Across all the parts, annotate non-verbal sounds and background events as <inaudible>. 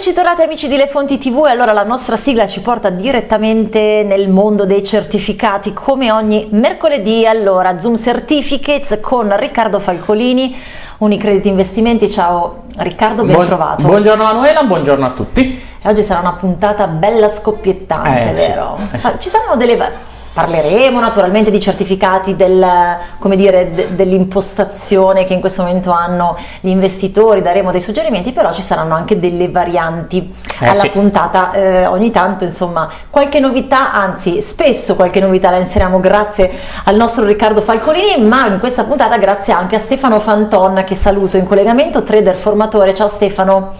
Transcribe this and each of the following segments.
Eccoci tornati amici di Le Fonti TV e allora la nostra sigla ci porta direttamente nel mondo dei certificati come ogni mercoledì. Allora Zoom Certificates con Riccardo Falcolini, Unicredit Investimenti. Ciao Riccardo, ben Buon, trovato. Buongiorno Manuela, buongiorno a tutti. E oggi sarà una puntata bella scoppiettante, Eh, sì, vero? eh, sì. Ci saranno delle... Parleremo naturalmente di certificati del, come dire, de- dell'impostazione che in questo momento hanno gli investitori, daremo dei suggerimenti, però ci saranno anche delle varianti Eh, alla sì. puntata. Eh, ogni tanto, insomma, qualche novità, anzi, spesso qualche novità la inseriamo grazie al nostro Riccardo Falcolini, ma in questa puntata grazie anche a Stefano Fanton, che saluto in collegamento, trader formatore. Ciao Stefano.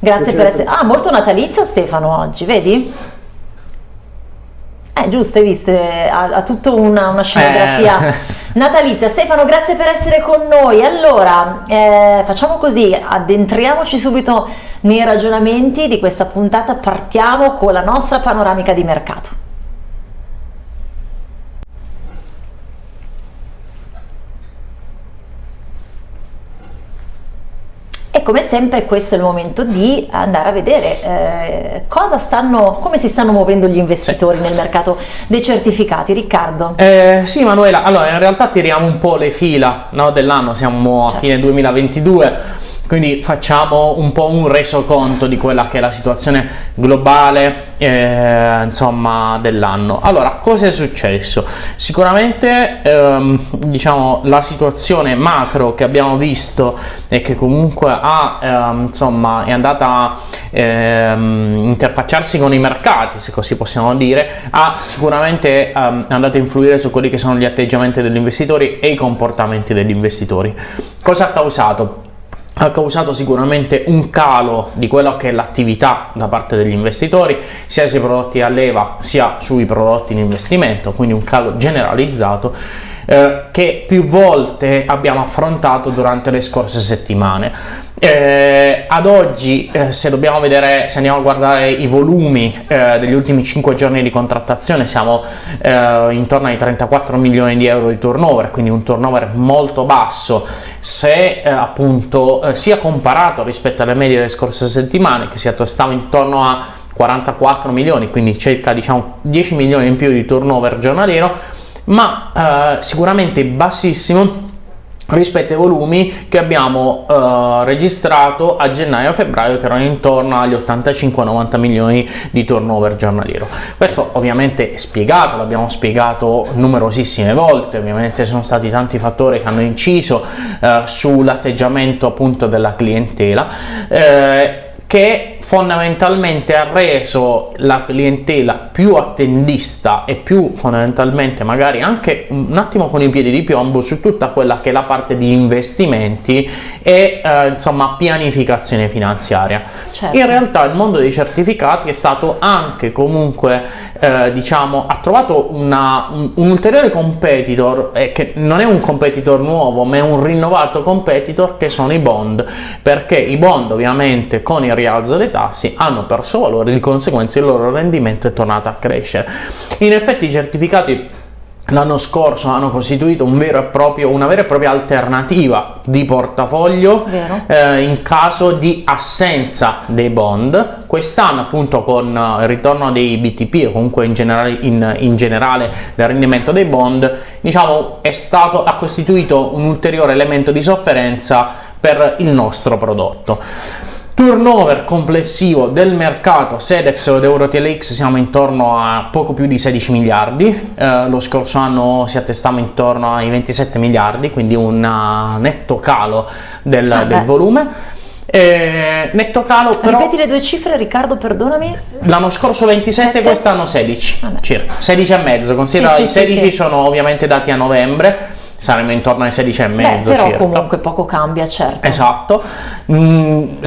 Grazie per essere... Ah, molto natalizio Stefano oggi, vedi? Eh, giusto, hai visto, eh, ha, ha tutta una, una scenografia Eh. <laughs> natalizia. Stefano, grazie per essere con noi. Allora, eh, facciamo così, addentriamoci subito nei ragionamenti di questa puntata, partiamo con la nostra panoramica di mercato. E come sempre questo è il momento di andare a vedere eh, cosa stanno, come si stanno muovendo gli investitori nel mercato dei certificati. Riccardo. Eh, sì Manuela, allora in realtà tiriamo un po' le fila no, dell'anno, siamo a Certo. fine 2022, quindi facciamo un po' un resoconto di quella che è la situazione globale eh, dell'anno. Allora, cosa è successo? Sicuramente ehm, diciamo la situazione macro che abbiamo visto e che comunque ha ehm, insomma è andata a ehm, interfacciarsi con i mercati, se così possiamo dire, ha sicuramente ehm, è andata a influire su quelli che sono gli atteggiamenti degli investitori e i comportamenti degli investitori. Cosa ha causato? Ha causato sicuramente un calo di quello che è l'attività da parte degli investitori sia sui prodotti a leva sia sui prodotti in investimento quindi un calo generalizzato eh, che più volte abbiamo affrontato durante le scorse settimane Eh, ad oggi eh, se dobbiamo vedere se andiamo a guardare i volumi eh, degli ultimi 5 giorni di contrattazione siamo eh, intorno ai 34 milioni di euro di turnover quindi un turnover molto basso. Se eh, appunto eh, sia comparato rispetto alle medie delle scorse settimane che si attestava intorno a 44 milioni quindi circa diciamo 10 milioni in più di turnover giornaliero ma sicuramente bassissimo rispetto ai volumi che abbiamo eh, registrato a gennaio e febbraio che erano intorno agli 85-90 milioni di turnover giornaliero. Questo ovviamente è spiegato l'abbiamo spiegato numerosissime volte ovviamente sono stati tanti fattori che hanno inciso eh, sull'atteggiamento appunto della clientela eh, che fondamentalmente ha reso la clientela più attendista e più fondamentalmente magari anche un attimo con i piedi di piombo su tutta quella che è la parte di investimenti e eh, insomma pianificazione finanziaria. Certo. In realtà il mondo dei certificati è stato anche comunque eh, diciamo ha trovato una- un, un ulteriore competitor eh, che non è un competitor nuovo ma è un rinnovato competitor che sono i bond perché i bond ovviamente con il rialzo dei tassi hanno perso valore di conseguenza il loro rendimento è tornato a crescere. In effetti i certificati l'anno scorso hanno costituito un vero e proprio, una vera e propria alternativa di portafoglio eh, in caso di assenza dei bond. Quest'anno appunto con eh, il ritorno dei BTP o comunque in generale, in, in generale del rendimento dei bond diciamo è stato ha costituito un ulteriore elemento di sofferenza per il nostro prodotto Turnover complessivo del mercato Sedex ed EuroTLX siamo intorno a poco più di 16 miliardi, eh, lo scorso anno si attestava intorno ai 27 miliardi, quindi un uh, netto calo del, Ah, del volume. Eh, netto calo però Ripeti le due cifre, Riccardo, perdonami. l'anno scorso 27 Sette? quest'anno 16 Vabbè. circa 16 e mezzo considera Sì, i sì, sì, 16 sì. sono ovviamente dati a novembre saremo intorno ai 16 e Beh, mezzo però circa comunque poco cambia, certo. Esatto, Mm,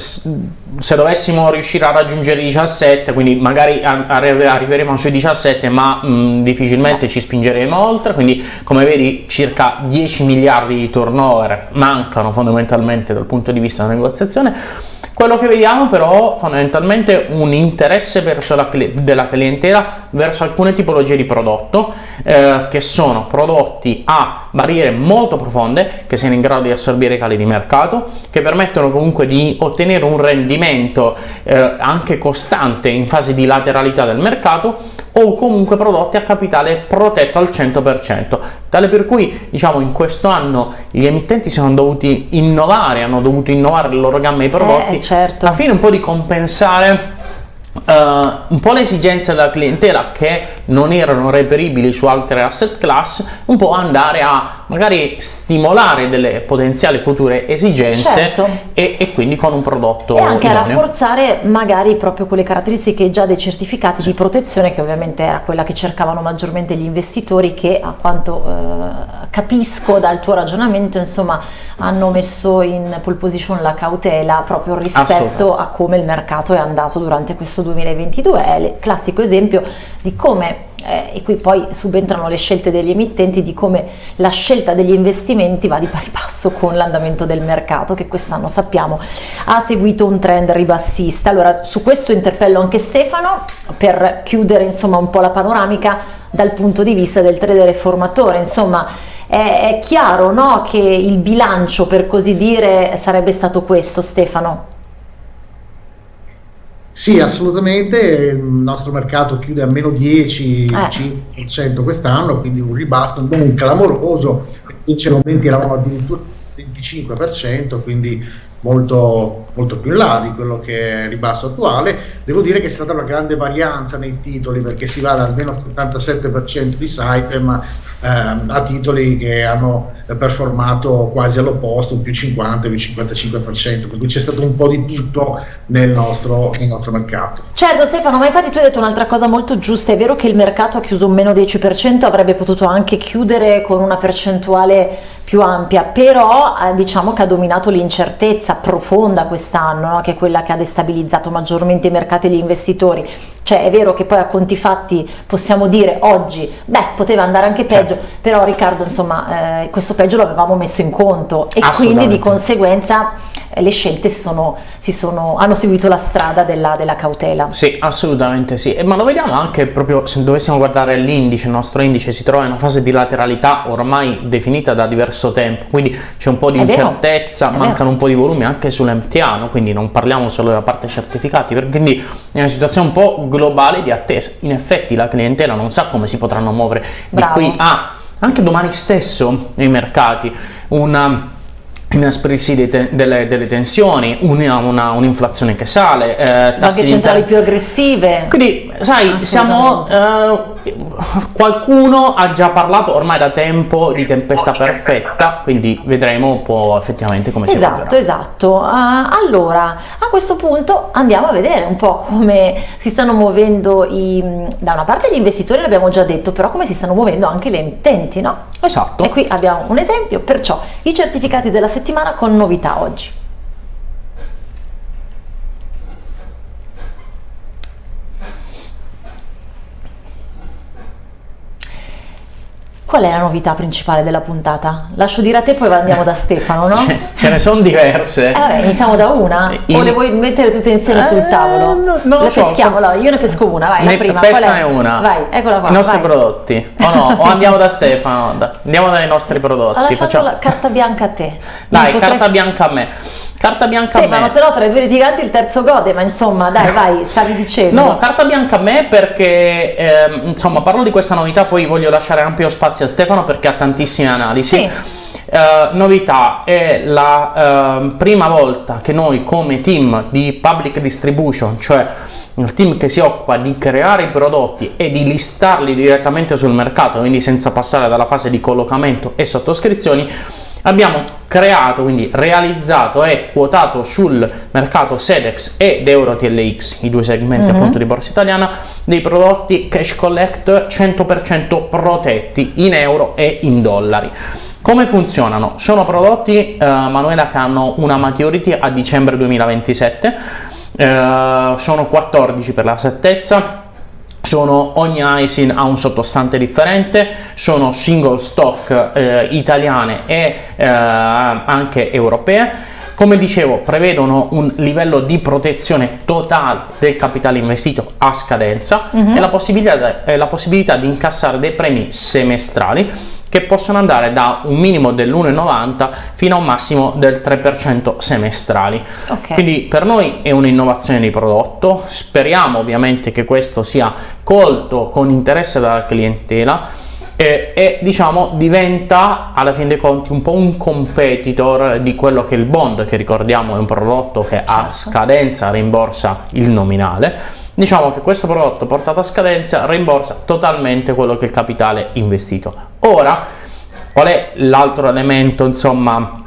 se dovessimo riuscire a raggiungere i 17, quindi magari arriveremo sui 17, ma mm, difficilmente ci spingeremo oltre, quindi come vedi circa 10 miliardi di turnover mancano fondamentalmente dal punto di vista della negoziazione. Quello che vediamo però fondamentalmente un interesse verso la della clientela verso alcune tipologie di prodotto eh, che sono prodotti a barriere molto profonde che siano in grado di assorbire i cali di mercato che permettono comunque di ottenere un rendimento rendimento eh, anche costante in fase di lateralità del mercato o comunque prodotti a capitale protetto al 100%, tale per cui diciamo in questo anno gli emittenti sono dovuti innovare, hanno dovuto innovare le loro gamme di prodotti eh, certo. a fine un po' di compensare Uh, un po' le esigenze della clientela che non erano reperibili su altre asset class, un po' andare a magari stimolare delle potenziali future esigenze certo. e, e, quindi con un prodotto e anche idoneo. a rafforzare magari proprio quelle caratteristiche già dei certificati sì. di protezione che ovviamente era quella che cercavano maggiormente gli investitori che a quanto uh, capisco dal tuo ragionamento insomma hanno messo in pole position la cautela proprio rispetto a come il mercato è andato durante questo 2022 è il classico esempio di come eh, e qui poi subentrano le scelte degli emittenti di come la scelta degli investimenti va di pari passo con l'andamento del mercato che quest'anno sappiamo ha seguito un trend ribassista. Allora su questo interpello anche Stefano per chiudere insomma un po' la panoramica dal punto di vista del trader formatore, insomma è, è chiaro no, che il bilancio per così dire sarebbe stato questo Stefano? Sì, assolutamente, il nostro mercato chiude a meno 10-5% eh. quest'anno, quindi un ribasso non clamoroso, inizialmente eravamo addirittura 25%, quindi molto, molto più in là di quello che è il ribasso attuale. Devo dire che è stata una grande varianza nei titoli perché si va da almeno 77% di Saipem ehm, a titoli che hanno performato quasi all'opposto, più 50, più 55%, per cui c'è stato un po' di tutto nel nostro, nel nostro mercato. Certo Stefano, ma infatti tu hai detto un'altra cosa molto giusta, è vero che il mercato ha chiuso un meno 10%, avrebbe potuto anche chiudere con una percentuale più ampia, però eh, diciamo che ha dominato l'incertezza profonda quest'anno, no? che è quella che ha destabilizzato maggiormente i mercati e gli investitori. Cioè è vero che poi a conti fatti possiamo dire oggi, beh, poteva andare anche peggio, certo. però Riccardo, insomma, eh, questo peggio l'avevamo messo in conto e quindi di conseguenza eh, le scelte si sono, si sono, hanno seguito la strada della, della, cautela. Sì, assolutamente sì, ma lo vediamo anche proprio se dovessimo guardare l'indice, il nostro indice si trova in una fase di lateralità ormai definita da diverso tempo, quindi c'è un po' di incertezza, mancano un po' di volumi anche sull'MTA, quindi non parliamo solo della parte certificati, quindi è una situazione un po' globale di attesa. In effetti la clientela non sa come si potranno muovere Bravo. di qui a anche domani stesso nei mercati una inasprirsi te delle, delle, tensioni, un'inflazione un che sale, eh, banche centrali più aggressive. Quindi, sai, siamo, eh, qualcuno ha già parlato ormai da tempo di tempesta perfetta, quindi vedremo un po' effettivamente come esatto, si Esatto, esatto. Uh, allora, a questo punto andiamo a vedere un po' come si stanno muovendo i, da una parte gli investitori, l'abbiamo già detto, però come si stanno muovendo anche le emittenti, no? Esatto. E qui abbiamo un esempio, perciò i certificati della settimana con novità oggi. Qual è la novità principale della puntata? Lascio dire a te, poi andiamo da Stefano, no? Ce, ce ne sono diverse. Eh, vabbè, iniziamo da una? In... O le vuoi mettere tutte insieme eh, sul tavolo? No, non le so. peschiamo, allora, io ne pesco una, vai, ne la prima. Pescane una. Vai, eccola qua. I nostri vai. prodotti. O no, o andiamo da Stefano, andiamo dai nostri prodotti. Allora, faccio la carta bianca a te. Dai, potrei... carta bianca a me. Carta bianca Stefano, a me. se no tra i due litiganti il terzo gode, ma insomma, dai, vai, stavi dicendo. No, carta bianca a me perché, eh, insomma, sì. parlo di questa novità, poi voglio lasciare ampio spazio a Stefano perché ha tantissime analisi. Sì. Uh, novità è la uh, prima volta che noi come team di public distribution, cioè il team che si occupa di creare i prodotti e di listarli direttamente sul mercato, quindi senza passare dalla fase di collocamento e sottoscrizioni, abbiamo creato, quindi realizzato e quotato sul mercato Sedex ed EuroTLX, i due segmenti uh mhm. -huh. appunto di borsa italiana, dei prodotti cash collect 100% protetti in euro e in dollari. Come funzionano? Sono prodotti, eh, Manuela, che hanno una maturity a dicembre 2027, eh, sono 14 per la settezza, sono ogni ISIN ha un sottostante differente, sono single stock eh, italiane e eh, anche europee. Come dicevo, prevedono un livello di protezione totale del capitale investito a scadenza uh mhm. -huh. e la possibilità, eh, la possibilità di incassare dei premi semestrali che possono andare da un minimo dell'1,90 fino a un massimo del 3% semestrali. Okay. Quindi per noi è un'innovazione di prodotto, speriamo ovviamente che questo sia colto con interesse dalla clientela e, e, diciamo diventa alla fine dei conti un po' un competitor di quello che è il bond che ricordiamo è un prodotto che a certo. scadenza rimborsa il nominale diciamo che questo prodotto portato a scadenza rimborsa totalmente quello che è il capitale investito. Ora qual è l'altro elemento insomma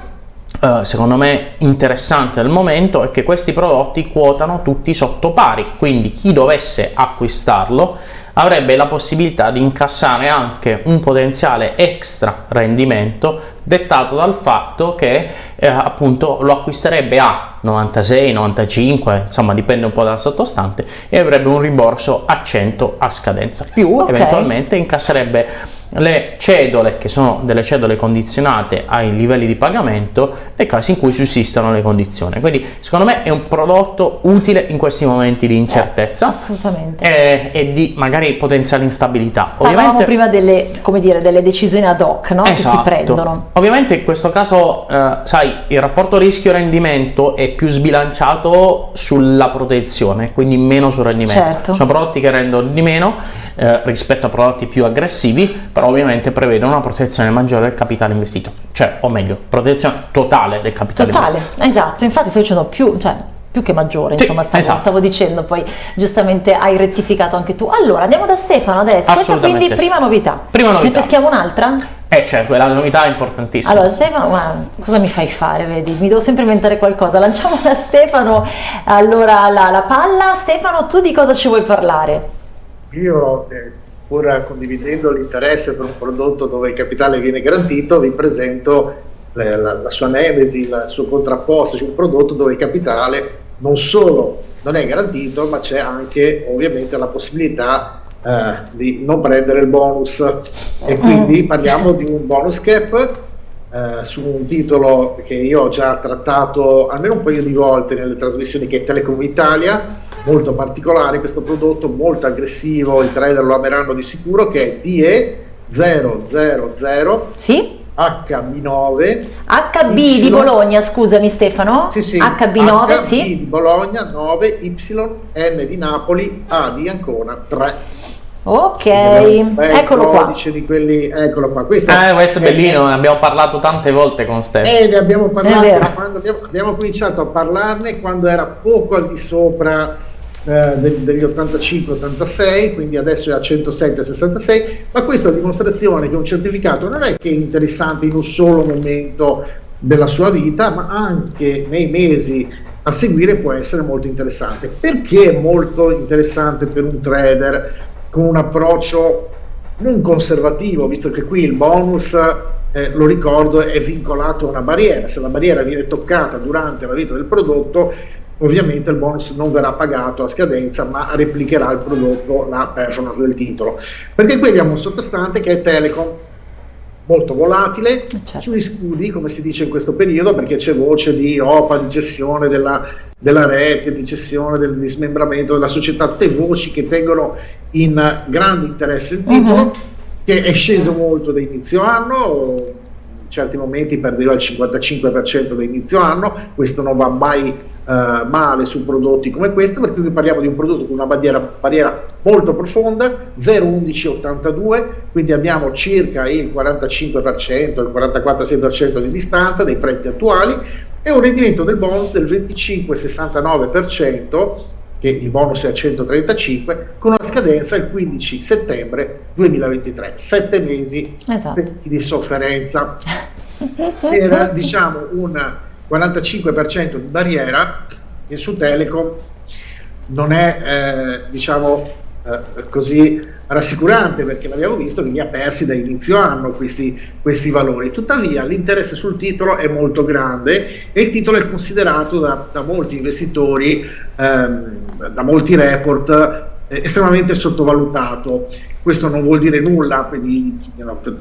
Uh, secondo me interessante al momento è che questi prodotti quotano tutti sotto pari. Quindi chi dovesse acquistarlo avrebbe la possibilità di incassare anche un potenziale extra rendimento dettato dal fatto che eh, appunto lo acquisterebbe a 96, 95, insomma dipende un po' dal sottostante e avrebbe un rimborso a 100 a scadenza più okay. eventualmente incasserebbe le cedole che sono delle cedole condizionate ai livelli di pagamento nei casi in cui sussistano le condizioni quindi secondo me è un prodotto utile in questi momenti di incertezza eh, assolutamente e, e, di magari potenziale instabilità parlavamo prima delle, come dire, delle decisioni ad hoc no? esatto. che si esatto. prendono ovviamente in questo caso eh, sai il rapporto rischio rendimento è più sbilanciato sulla protezione quindi meno sul rendimento certo. sono prodotti che rendono di meno eh, rispetto a prodotti più aggressivi però ovviamente prevedono una protezione maggiore del capitale investito, cioè, o meglio, protezione totale del capitale totale, investito. Totale, esatto, infatti sto dicendo più, cioè, più che maggiore, sì, insomma, stavo, esatto. stavo, dicendo, poi giustamente hai rettificato anche tu. Allora, andiamo da Stefano adesso, questa quindi prima novità. Prima novità. Ne peschiamo un'altra? Eh, cioè, quella novità è importantissima. Allora, Stefano, ma cosa mi fai fare, vedi? Mi devo sempre inventare qualcosa. Lanciamo da Stefano, allora, la, la palla. Stefano, tu di cosa ci vuoi parlare? Io eh, pur condividendo l'interesse per un prodotto dove il capitale viene garantito, vi presento la, la, la sua nemesi, il suo contrapposto, cioè un prodotto dove il capitale non solo non è garantito, ma c'è anche ovviamente la possibilità eh, di non prendere il bonus e quindi parliamo di un bonus cap eh, su un titolo che io ho già trattato almeno un paio di volte nelle trasmissioni che è Telecom Italia molto particolare questo prodotto, molto aggressivo, i trader lo ameranno di sicuro, che è DE000 sì? HB9 HB y, di Bologna, scusami Stefano. Sì, sì. HB9, HB sì. di Bologna 9, Y, N di Napoli, A di Ancona 3. Ok, eccolo qua. Di quelli, eccolo qua. Questo, eh, questo è bellino, ne abbiamo parlato tante volte con Stefano. Eh, ne abbiamo parlato quando abbiamo, abbiamo cominciato a parlarne quando era poco al di sopra eh, degli 85-86, quindi adesso è a 107-66, ma questa dimostrazione che un certificato non è che è interessante in un solo momento della sua vita, ma anche nei mesi a seguire può essere molto interessante. Perché è molto interessante per un trader con un approccio non conservativo, visto che qui il bonus, eh, lo ricordo, è vincolato a una barriera, se la barriera viene toccata durante la vita del prodotto, ovviamente il bonus non verrà pagato a scadenza ma replicherà il prodotto, la performance del titolo. Perché qui abbiamo un sottostante che è Telecom, molto volatile, certo. sui scudi come si dice in questo periodo perché c'è voce di OPA, di gestione della, della rete, di gestione del dismembramento della società, tutte voci che tengono in grande interesse il titolo, uh-huh. che è sceso molto da inizio anno, in certi momenti perdeva il 55% da inizio anno, questo non va mai Uh, male su prodotti come questo, perché qui parliamo di un prodotto con una barriera, barriera molto profonda, 0,1182, quindi abbiamo circa il 45%, il 44,6% di distanza dei prezzi attuali e un rendimento del bonus del 25,69%, che il bonus è a 135, con una scadenza il 15 settembre 2023, sette mesi esatto. di sofferenza. Era <laughs> diciamo un 45% di barriera che su Telecom non è eh, diciamo eh, così rassicurante perché l'abbiamo visto che li ha persi da inizio anno questi, questi valori. Tuttavia l'interesse sul titolo è molto grande e il titolo è considerato da, da molti investitori ehm, da molti report eh, estremamente sottovalutato questo non vuol dire nulla, quindi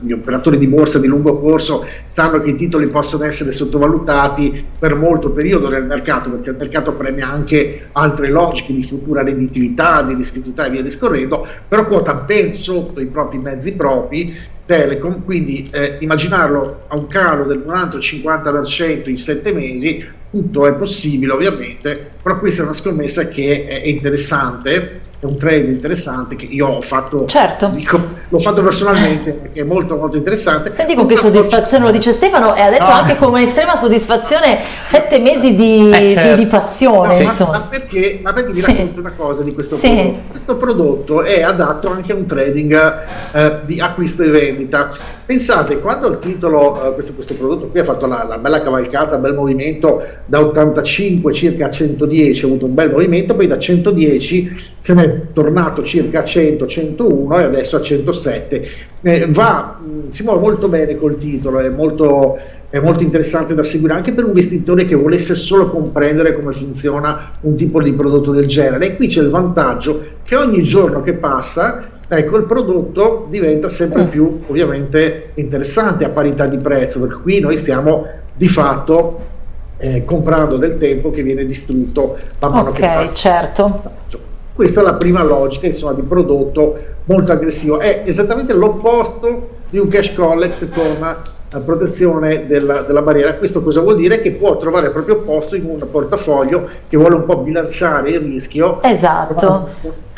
gli operatori di borsa di lungo corso sanno che i titoli possono essere sottovalutati per molto periodo nel mercato, perché il mercato premia anche altre logiche di futura redditività, di rischiosità e via discorrendo, però quota ben sotto i propri mezzi propri Telecom, quindi eh, immaginarlo a un calo del 40-50% in sette mesi, tutto è possibile ovviamente, però questa è una scommessa che è interessante è un trade interessante che io ho fatto, certo. dico, l'ho fatto personalmente <laughs> perché è molto molto interessante. Senti con che soddisfazione lo dice Stefano e ha detto no. anche con un'estrema soddisfazione sette mesi di, eh, certo. di, di passione. No, ma, ma, perché, ma perché vi sì. racconto una cosa di questo sì. prodotto. Questo prodotto è adatto anche a un trading eh, di acquisto e vendita. Pensate, quando il titolo, eh, questo, questo, prodotto qui ha fatto la, la bella cavalcata, bel movimento da 85 circa a 110, ha avuto un bel movimento, poi da 110 se ne è tornato circa a 100, 101 e adesso a 107. Eh, va, mm, si muove molto bene col titolo, è molto, è molto interessante da seguire anche per un investitore che volesse solo comprendere come funziona un tipo di prodotto del genere. E qui c'è il vantaggio che ogni giorno che passa ecco il prodotto diventa sempre più ovviamente interessante a parità di prezzo perché qui noi stiamo di fatto eh, comprando del tempo che viene distrutto man mano okay, che passa. certo questa è la prima logica insomma, di prodotto molto aggressivo. È esattamente l'opposto di un cash collect con protezione della, della, barriera. Questo cosa vuol dire? Che può trovare il proprio posto in un portafoglio che vuole un po' bilanciare il rischio. Esatto.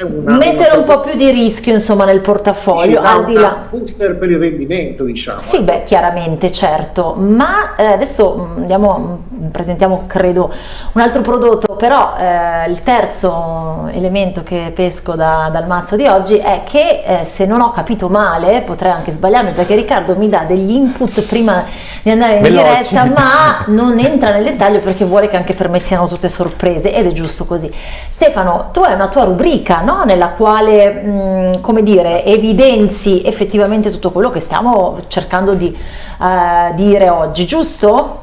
Una, Mettere un po' più di rischio insomma nel portafoglio. Sì, al di là. booster per il rendimento, diciamo. Sì, beh, chiaramente, certo. Ma eh, adesso mm, andiamo, mm, presentiamo, credo, un altro prodotto, però eh, il terzo elemento che pesco da, dal mazzo di oggi è che eh, se non ho capito male, potrei anche sbagliarmi perché Riccardo mi dà degli input prima di andare in Veloci. diretta, ma non entra nel dettaglio perché vuole che anche per me siano tutte sorprese ed è giusto così. Stefano, tu hai una tua rubrica no? nella quale, mh, mm, come dire, evidenzi effettivamente tutto quello che stiamo cercando di uh, dire oggi, giusto?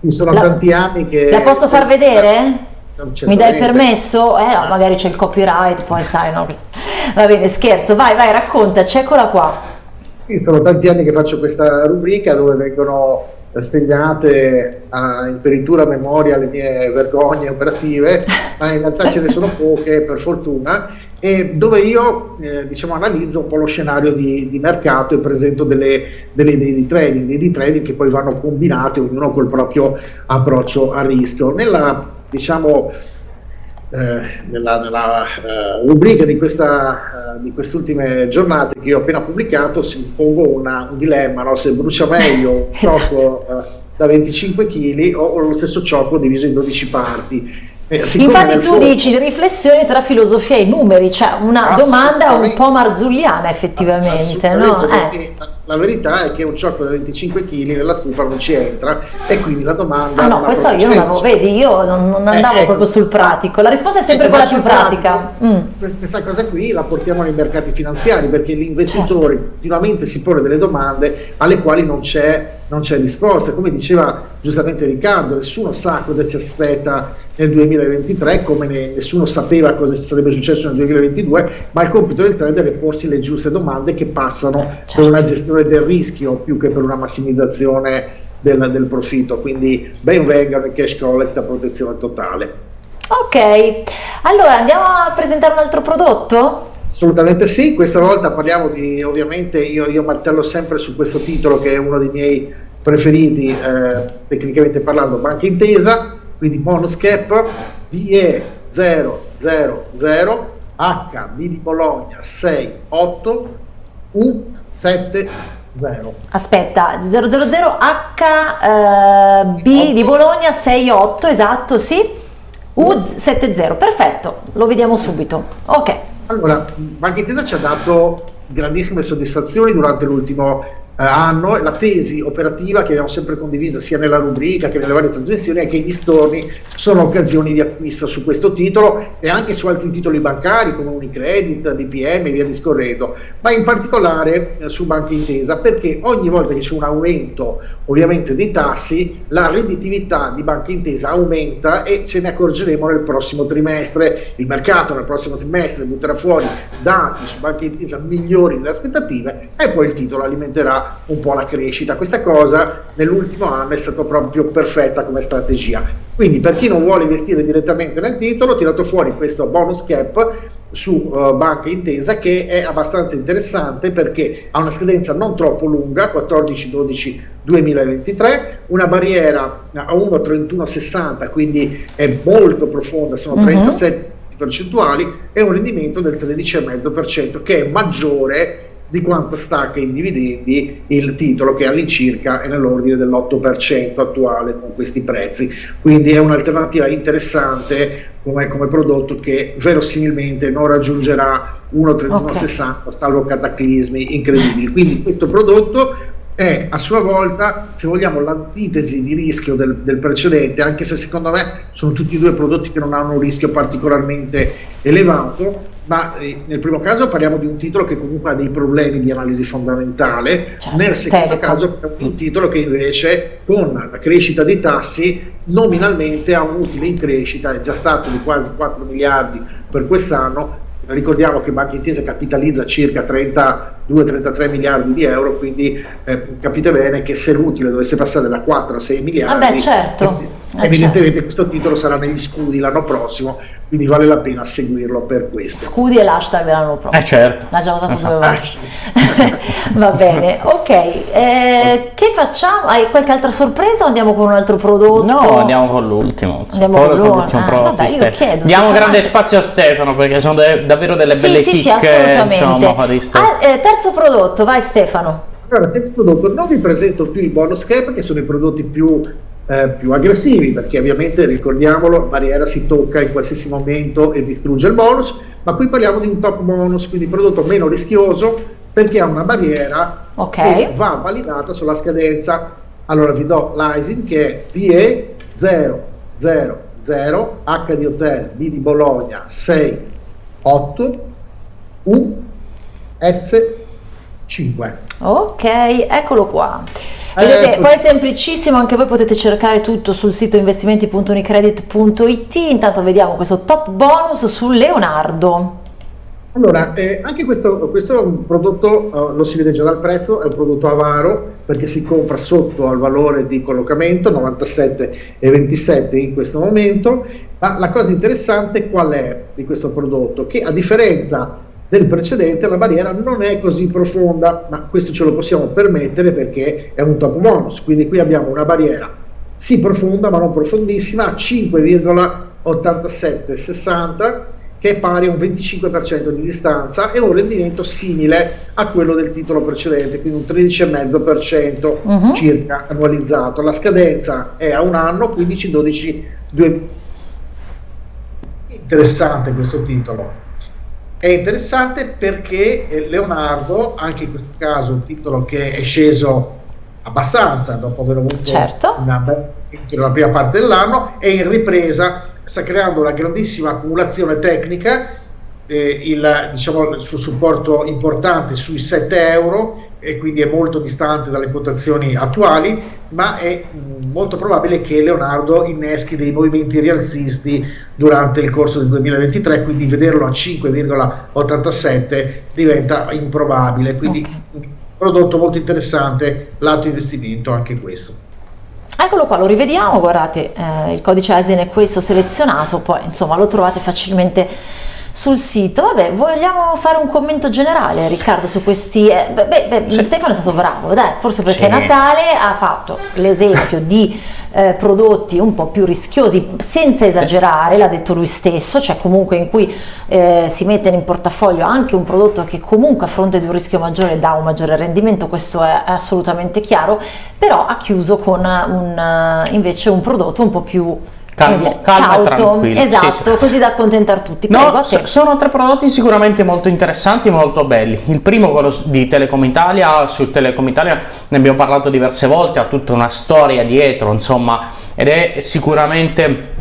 Ci sono la, tanti anni che... La posso far vedere? Mi dai il permesso? Eh no, magari c'è il copyright, poi sai, no? Va bene, scherzo, vai, vai, raccontaci, eccola qua. Sì, sono tanti anni che faccio questa rubrica dove vengono stegnate a imperitura a memoria le mie vergogne operative, ma in realtà ce ne sono poche per fortuna, e dove io eh, diciamo, analizzo un po' lo scenario di, di mercato e presento delle, delle, idee di trading, idee di trading che poi vanno combinate ognuno col proprio approccio a rischio. Nella diciamo, eh, nella, nella uh, rubrica di, questa, uh, di queste giornate che io ho appena pubblicato si pongo una, un dilemma, no? se brucia <laughs> meglio un esatto. cioco uh, da 25 kg o, o, lo stesso cioco diviso in 12 parti. Eh, Infatti tu dici riflessione tra filosofia e numeri, cioè una domanda un po' marzulliana effettivamente. No? La verità è che un ciocco da 25 kg nella stufa non ci entra e quindi la domanda... Ah no, questo io non l'avevo, vedi, io non, non eh, andavo eh, proprio sul pratico, la risposta è sempre quella più pratica. Mm. Questa cosa qui la portiamo nei mercati finanziari perché l'investitore certo. continuamente si pone delle domande alle quali non c'è non c'è risposta. Come diceva giustamente Riccardo, nessuno sa cosa ci aspetta nel 2023, come nessuno sapeva cosa sarebbe successo nel 2022, ma il compito del trader è porsi le giuste domande che passano certo. per una gestione del rischio più che per una massimizzazione del, del profitto. Quindi ben vengano i cash collect a protezione totale. Ok, allora andiamo a presentare un altro prodotto? Assolutamente sì, questa volta parliamo di, ovviamente io, io, martello sempre su questo titolo che è uno dei miei preferiti eh, tecnicamente parlando, Banca Intesa, quindi bonus cap DE 000 HB di Bologna 68 U70. Aspetta, 000 HB eh, di Bologna 68, esatto, sì. U70, perfetto, lo vediamo subito. Ok. Allora, Banca Intesa ci ha dato grandissime soddisfazioni durante l'ultimo hanno la tesi operativa che abbiamo sempre condiviso sia nella rubrica che nelle varie trasmissioni è che gli storni sono occasioni di acquisto su questo titolo e anche su altri titoli bancari come Unicredit, BPM e via discorrendo, ma in particolare eh, su Banca Intesa perché ogni volta che c'è un aumento ovviamente dei tassi la redditività di Banca Intesa aumenta e ce ne accorgeremo nel prossimo trimestre. Il mercato nel prossimo trimestre butterà fuori dati su Banca Intesa migliori delle aspettative e poi il titolo alimenterà un po' la crescita. Questa cosa nell'ultimo anno è stata proprio perfetta come strategia. Quindi per chi non vuole investire direttamente nel titolo, ho tirato fuori questo bonus cap su uh, Banca Intesa che è abbastanza interessante perché ha una scadenza non troppo lunga, 14-12-2023, una barriera a 1,3160, quindi è molto profonda, sono 37 uh-huh. percentuali e un rendimento del 13,5% che è maggiore di quanto stacca in dividendi il titolo che all'incirca è nell'ordine dell'8% attuale con questi prezzi. Quindi è un'alternativa interessante come, come prodotto che verosimilmente non raggiungerà 1,3160 okay. salvo cataclismi incredibili. Quindi questo prodotto è a sua volta, se vogliamo, l'antitesi di rischio del, del, precedente, anche se secondo me sono tutti e due prodotti che non hanno un rischio particolarmente elevato, ma eh, nel primo caso parliamo di un titolo che comunque ha dei problemi di analisi fondamentale, certo, nel secondo telecom. caso parliamo di un titolo che invece con la crescita dei tassi nominalmente ha un utile in crescita, è già stato di quasi 4 miliardi per quest'anno, ricordiamo che Banca Intesa capitalizza circa 32-33 miliardi di euro, quindi eh, capite bene che se l'utile dovesse passare da 4 a 6 miliardi, Vabbè, certo. Evidentemente certo. questo titolo sarà negli scudi l'anno prossimo quindi vale la pena seguirlo per questo. Scudi e l'hashtag l'anno prossimo. Eh certo. L'ha già votato due volte. <laughs> Va bene, ok. Eh, che facciamo? Hai qualche altra sorpresa o andiamo con un altro prodotto? No, andiamo con l'ultimo. Andiamo con l'ultimo ah, prodotto. Vabbè, chiedo, Diamo grande anche... spazio a Stefano perché sono de- davvero delle sì, belle sì, chicche. Sì, assolutamente. Insomma, ah, eh, terzo prodotto, vai Stefano. Allora, terzo prodotto, non vi presento più il bonus cap che sono i prodotti più eh, più aggressivi, perché ovviamente ricordiamolo, barriera si tocca in qualsiasi momento e distrugge il bonus, ma qui parliamo di un top bonus, quindi prodotto meno rischioso perché ha una barriera okay. che va validata sulla scadenza. Allora vi do l'ISIN che è DE 000 H di Hotel, B di Bologna 6 8 U S 5. Ok, eccolo qua. Vedete, eh, poi è semplicissimo, anche voi potete cercare tutto sul sito investimenti.unicredit.it. Intanto vediamo questo top bonus su Leonardo. Allora, eh, anche questo, questo, è un prodotto, uh, lo si vede già dal prezzo, è un prodotto avaro perché si compra sotto al valore di collocamento 97,27 in questo momento, ma la cosa interessante qual è di questo prodotto? Che a differenza del precedente la barriera non è così profonda, ma questo ce lo possiamo permettere perché è un top bonus, quindi qui abbiamo una barriera sì profonda ma non profondissima, 5,8760 che è pari a un 25% di distanza e un rendimento simile a quello del titolo precedente, quindi un 13,5% uh -huh. circa annualizzato. La scadenza è a un anno, 15-12 Interessante questo titolo è interessante perché eh, Leonardo, anche in questo caso un titolo che è sceso abbastanza dopo aver avuto certo. una, una prima parte dell'anno, è in ripresa, sta creando una grandissima accumulazione tecnica, eh, il, diciamo, il suo supporto importante sui 7 euro e quindi è molto distante dalle quotazioni attuali, ma è mm, molto probabile che Leonardo inneschi dei movimenti rialzisti durante il corso del 2023, quindi vederlo a 5,87 diventa improbabile, quindi okay. un prodotto molto interessante, lato investimento anche questo. Eccolo qua, lo rivediamo, guardate, eh, il codice ASIN è questo selezionato, poi insomma lo trovate facilmente sul sito. Vabbè, vogliamo fare un commento generale, Riccardo, su questi. Eh, beh, beh, sì. Stefano è stato bravo, dai, forse perché sì. Natale ha fatto l'esempio di eh, prodotti un po' più rischiosi, senza esagerare, l'ha detto lui stesso, cioè comunque in cui eh, si mette in portafoglio anche un prodotto che comunque a fronte di un rischio maggiore dà un maggiore rendimento, questo è assolutamente chiaro, però ha chiuso con un, invece un prodotto un po' più calmo, calmo cauto, e tranquillo. Esatto, Sì, sì. così da accontentar tutti. No, Prego, te. sono tre prodotti sicuramente molto interessanti e molto belli. Il primo, quello di Telecom Italia, su Telecom Italia ne abbiamo parlato diverse volte, ha tutta una storia dietro, insomma, ed è sicuramente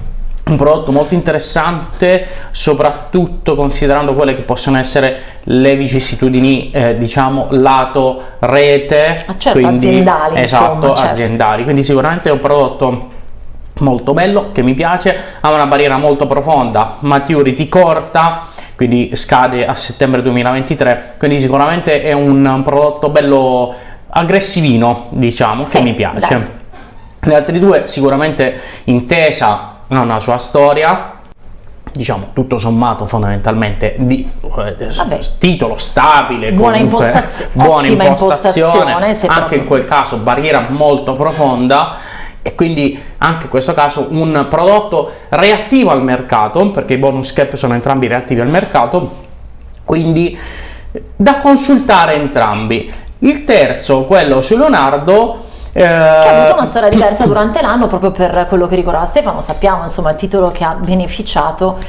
un prodotto molto interessante, soprattutto considerando quelle che possono essere le vicissitudini, eh, diciamo, lato rete, Ah, certo, aziendali, esatto, insomma, certo. aziendali. Quindi sicuramente è un prodotto molto bello che mi piace ha una barriera molto profonda maturity corta quindi scade a settembre 2023 quindi sicuramente è un, prodotto bello aggressivino diciamo Sì, che mi piace dai. le altre due sicuramente intesa ha una sua storia diciamo tutto sommato fondamentalmente di eh, Vabbè. titolo stabile Buona comunque, impostazio- buona impostazione impostazione, anche proprio- in quel caso barriera molto profonda e quindi anche in questo caso un prodotto reattivo al mercato perché i bonus cap sono entrambi reattivi al mercato quindi da consultare entrambi. Il terzo quello su Leonardo eh, che ha avuto una storia diversa durante l'anno proprio per quello che ricordava Stefano, sappiamo insomma il titolo che ha beneficiato,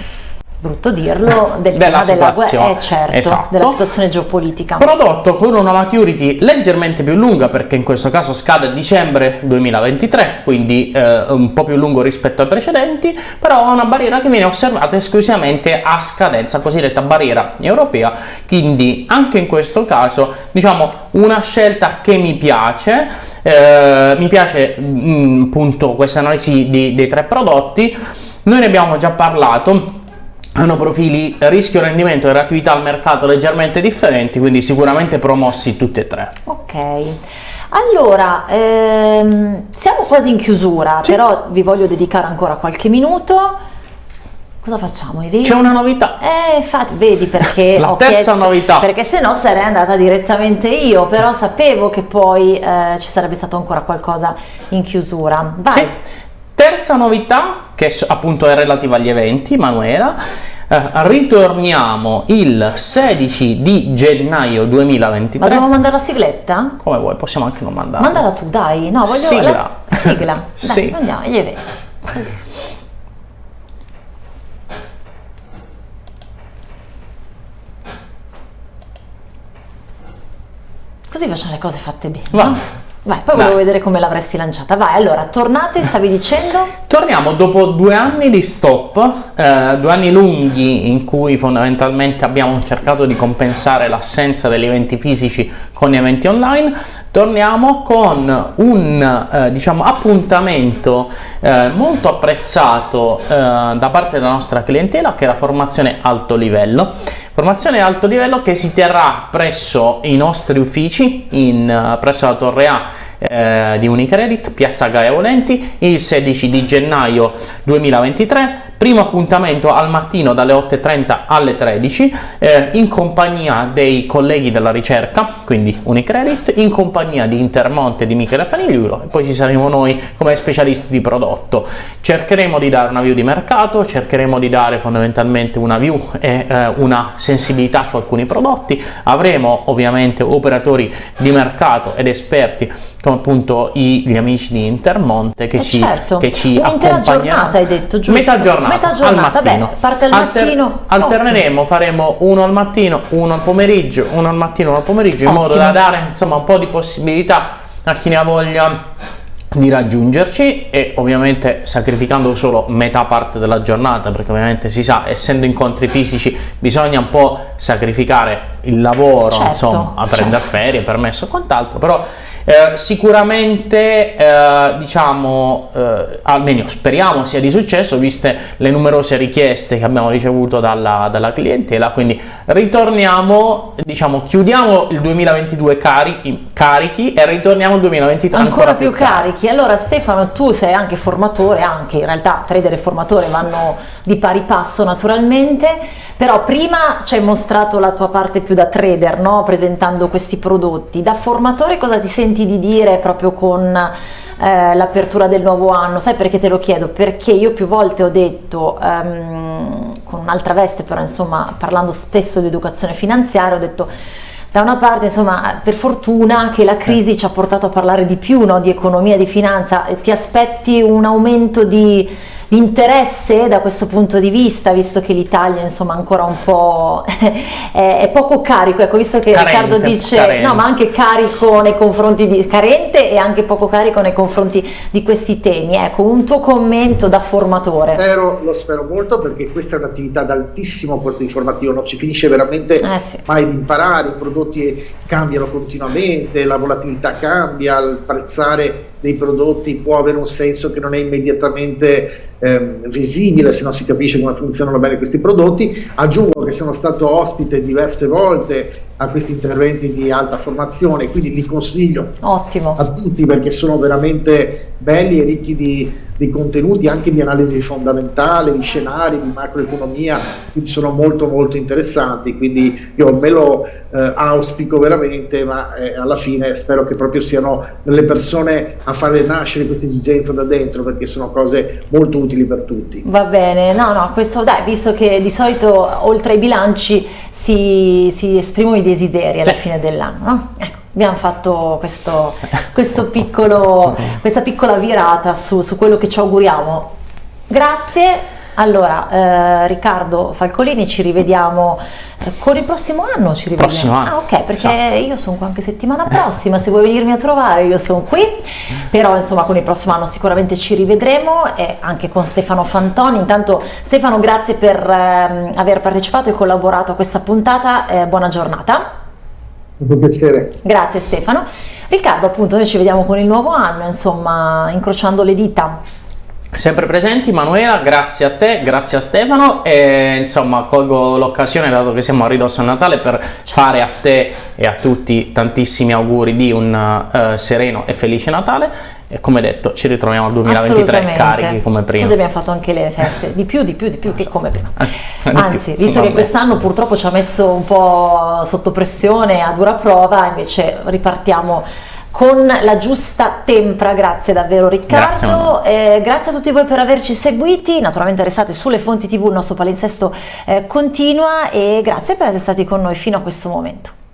brutto dirlo, del Della tema della eh, certo, Esatto. della situazione geopolitica. Prodotto con una maturity leggermente più lunga perché in questo caso scade a dicembre 2023, quindi eh, un po' più lungo rispetto ai precedenti, però ha una barriera che viene osservata esclusivamente a scadenza, cosiddetta barriera europea, quindi anche in questo caso diciamo una scelta che mi piace, eh, mi piace mm, appunto questa analisi di- dei tre prodotti, noi ne abbiamo già parlato, hanno profili rischio rendimento e reattività al mercato leggermente differenti, quindi sicuramente promossi tutti e tre. Ok, allora ehm, siamo quasi in chiusura, Sì. però vi voglio dedicare ancora qualche minuto. Cosa facciamo? C'è una novità. Eh, infatti, vedi perché <laughs> La terza chiesto- novità. Perché se no sarei andata direttamente io, però sapevo che poi eh, ci sarebbe stato ancora qualcosa in chiusura. Vai. Sì. Terza novità, che appunto è relativa agli eventi, Manuela, eh, ritorniamo il 16 di gennaio Ma 2023. dobbiamo mandare la sigletta? Come vuoi, possiamo anche non mandarla. Mandala tu, dai. No, voglio Sigla. la sigla. <laughs> Dai, Sì. andiamo, gli eventi. Così. Così facciamo le cose fatte bene. Va. Vai, poi volevo vedere come l'avresti lanciata. Vai, allora, tornate, stavi dicendo? <laughs> Torniamo dopo due anni di stop, eh, due anni lunghi in cui fondamentalmente abbiamo cercato di compensare l'assenza degli eventi fisici con gli eventi online. Torniamo con un eh, diciamo, appuntamento eh, molto apprezzato eh, da parte della nostra clientela che è la formazione alto livello. Formazione alto livello che si terrà presso i nostri uffici in, eh, presso la Torre A eh, di Unicredit, Piazza Gaia Volenti, il 16 di gennaio 2023. Primo appuntamento al mattino dalle 8.30 alle 13 eh, in compagnia dei colleghi della ricerca, quindi Unicredit, in compagnia di Intermonte e di Michele Fanigliulo e poi ci saremo noi come specialisti di prodotto. Cercheremo di dare una view di mercato, cercheremo di dare fondamentalmente una view e eh, una sensibilità su alcuni prodotti. Avremo ovviamente operatori di mercato ed esperti come appunto i- gli amici di Intermonte che Eh, ci, certo. che ci Un'intera giornata, hai detto, giusto? Metà giornata, Metà al giornata, mattino. beh, parte al Alter- mattino, alterneremo, faremo uno al mattino, uno al pomeriggio, uno al mattino, uno al pomeriggio, in modo Ottimo. da dare insomma un po' di possibilità a chi ne ha voglia di raggiungerci e ovviamente sacrificando solo metà parte della giornata perché ovviamente si sa essendo incontri fisici bisogna un po' sacrificare il lavoro Certo, insomma a prendere certo. ferie permesso e quant'altro però eh, sicuramente eh, diciamo eh, almeno speriamo sia di successo viste le numerose richieste che abbiamo ricevuto dalla, dalla clientela quindi ritorniamo diciamo chiudiamo il 2022 cari- carichi e ritorniamo al 2023 ancora, più carichi. Allora Stefano, tu sei anche formatore, anche in realtà trader e formatore vanno di pari passo naturalmente, però prima ci hai mostrato la tua parte più da trader, no? presentando questi prodotti. Da formatore cosa ti senti di dire proprio con eh, l'apertura del nuovo anno? Sai perché te lo chiedo? Perché io più volte ho detto, ehm, con un'altra veste però insomma parlando spesso di educazione finanziaria, ho detto da una parte, insomma, per fortuna che la crisi ci ha portato a parlare di più no, di economia, di finanza, ti aspetti un aumento di di interesse da questo punto di vista, visto che l'Italia insomma ancora un po' <laughs> è, è, poco carico, ecco visto che carente, Riccardo dice carente. no ma anche carico nei confronti di carente e anche poco carico nei confronti di questi temi, ecco un tuo commento da formatore. Spero, lo spero molto perché questa è un'attività ad altissimo apporto informativo, non si finisce veramente eh sì. mai di imparare, i prodotti cambiano continuamente, la volatilità cambia, il prezzare dei prodotti può avere un senso che non è immediatamente eh, visibile se non si capisce come funzionano bene questi prodotti. Aggiungo che sono stato ospite diverse volte a questi interventi di alta formazione, quindi li consiglio Ottimo. a tutti perché sono veramente belli e ricchi di, di contenuti anche di analisi fondamentale, di scenari, di macroeconomia, quindi sono molto molto interessanti, quindi io me lo eh, auspico veramente, ma eh, alla fine spero che proprio siano le persone a fare nascere questa esigenza da dentro perché sono cose molto utili per tutti. Va bene, no no, questo dai, visto che di solito oltre ai bilanci si, si esprimono i desideri alla fine dell'anno, no? Ecco abbiamo fatto questo, questo <laughs> piccolo, questa piccola virata su, su, quello che ci auguriamo. Grazie. Allora, eh, Riccardo Falcolini, ci rivediamo eh, con il prossimo anno. Ci rivediamo. Prossimo anno. Ah, ok, perché esatto. io sono qua anche settimana prossima. Se vuoi venirmi a trovare, io sono qui. Però, insomma, con il prossimo anno sicuramente ci rivedremo e anche con Stefano Fantoni. Intanto, Stefano, grazie per eh, aver partecipato e collaborato a questa puntata. Eh, buona giornata. Un piacere. Grazie Stefano. Riccardo, appunto, noi ci vediamo con il nuovo anno, insomma, incrociando le dita. Sempre presenti Manuela, grazie a te, grazie a Stefano e insomma colgo l'occasione dato che siamo a ridosso a Natale per fare a te e a tutti tantissimi auguri di un uh, sereno e felice Natale. E come detto ci ritroviamo al 2023 carichi come prima. Così abbiamo fatto anche le feste, di più, di più, di più che come prima. <laughs> Anzi, visto che quest'anno purtroppo ci ha messo un po' sotto pressione a dura prova, invece ripartiamo con la giusta tempra, grazie davvero Riccardo, grazie, eh, grazie a tutti voi per averci seguiti, naturalmente restate sulle fonti tv, il nostro palinsesto eh, continua e grazie per essere stati con noi fino a questo momento.